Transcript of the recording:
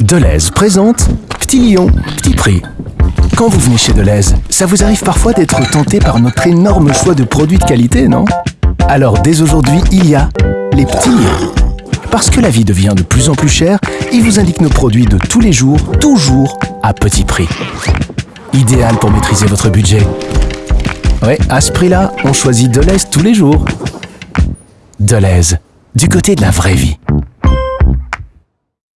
Deleuze présente Petit Lion, Petit Prix. Quand vous venez chez Deleuze, ça vous arrive parfois d'être tenté par notre énorme choix de produits de qualité, non? Alors dès aujourd'hui, il y a les petits lions. Parce que la vie devient de plus en plus chère, ils vous indiquent nos produits de tous les jours, toujours à petit prix. Idéal pour maîtriser votre budget. Ouais, à ce prix-là, on choisit Deleuze tous les jours. Deleuze, du côté de la vraie vie.